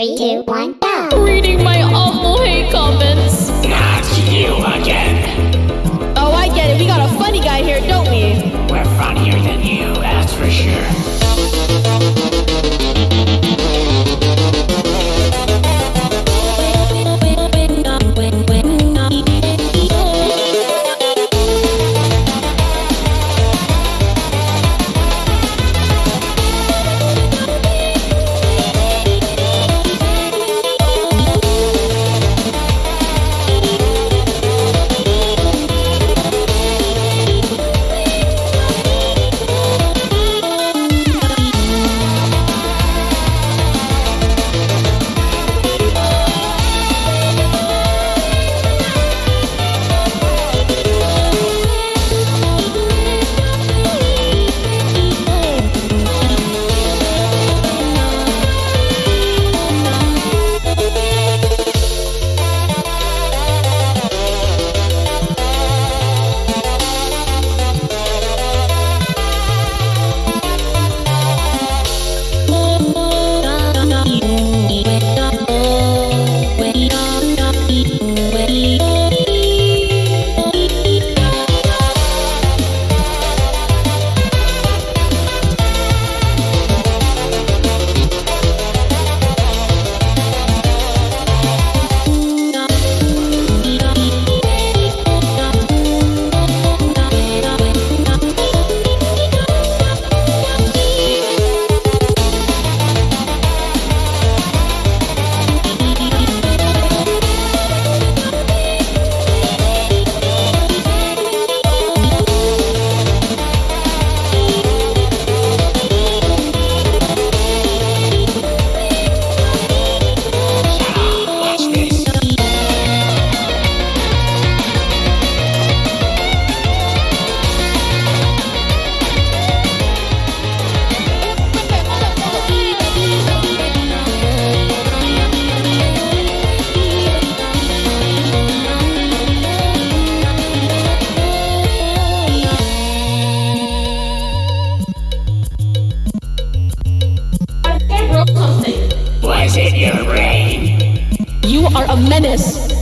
three, two, one, go! Reading noise in your brain. You are a menace.